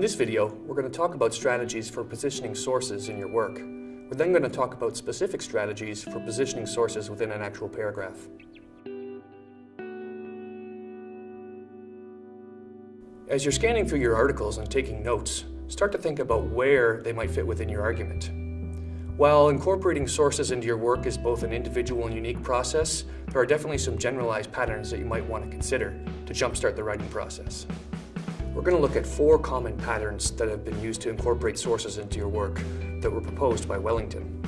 In this video, we're going to talk about strategies for positioning sources in your work. We're then going to talk about specific strategies for positioning sources within an actual paragraph. As you're scanning through your articles and taking notes, start to think about where they might fit within your argument. While incorporating sources into your work is both an individual and unique process, there are definitely some generalized patterns that you might want to consider to jumpstart the writing process. We're going to look at four common patterns that have been used to incorporate sources into your work that were proposed by Wellington.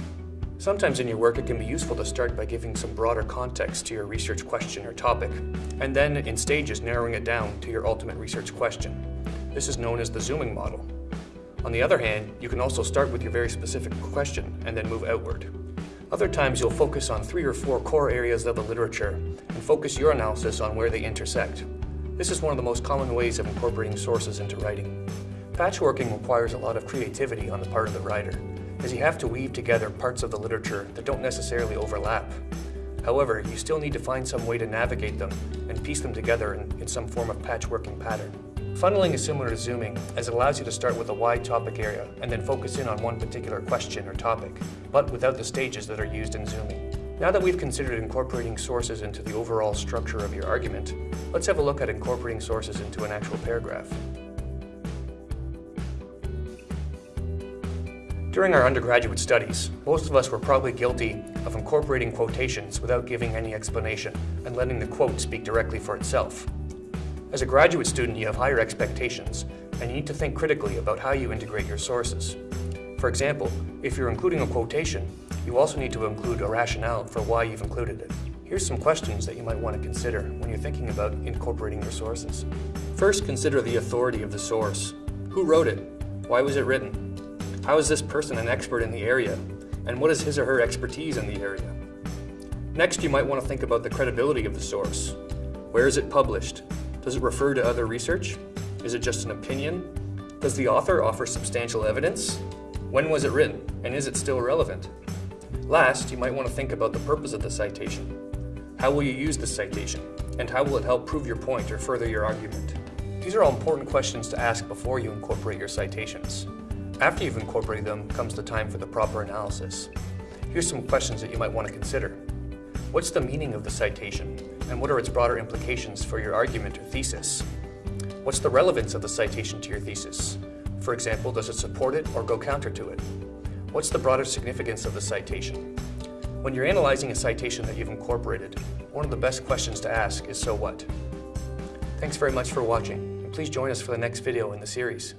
Sometimes in your work it can be useful to start by giving some broader context to your research question or topic, and then in stages narrowing it down to your ultimate research question. This is known as the zooming model. On the other hand, you can also start with your very specific question and then move outward. Other times you'll focus on three or four core areas of the literature and focus your analysis on where they intersect. This is one of the most common ways of incorporating sources into writing. Patchworking requires a lot of creativity on the part of the writer, as you have to weave together parts of the literature that don't necessarily overlap. However, you still need to find some way to navigate them and piece them together in, in some form of patchworking pattern. Funneling is similar to zooming, as it allows you to start with a wide topic area and then focus in on one particular question or topic, but without the stages that are used in zooming. Now that we've considered incorporating sources into the overall structure of your argument, let's have a look at incorporating sources into an actual paragraph. During our undergraduate studies, most of us were probably guilty of incorporating quotations without giving any explanation and letting the quote speak directly for itself. As a graduate student, you have higher expectations, and you need to think critically about how you integrate your sources. For example, if you're including a quotation, you also need to include a rationale for why you've included it. Here's some questions that you might want to consider when you're thinking about incorporating your sources. First, consider the authority of the source. Who wrote it? Why was it written? How is this person an expert in the area? And what is his or her expertise in the area? Next, you might want to think about the credibility of the source. Where is it published? Does it refer to other research? Is it just an opinion? Does the author offer substantial evidence? When was it written, and is it still relevant? Last, you might want to think about the purpose of the citation. How will you use the citation, and how will it help prove your point or further your argument? These are all important questions to ask before you incorporate your citations. After you've incorporated them comes the time for the proper analysis. Here's some questions that you might want to consider. What's the meaning of the citation? and what are its broader implications for your argument or thesis? What's the relevance of the citation to your thesis? For example, does it support it or go counter to it? What's the broader significance of the citation? When you're analyzing a citation that you've incorporated, one of the best questions to ask is so what? Thanks very much for watching, and please join us for the next video in the series.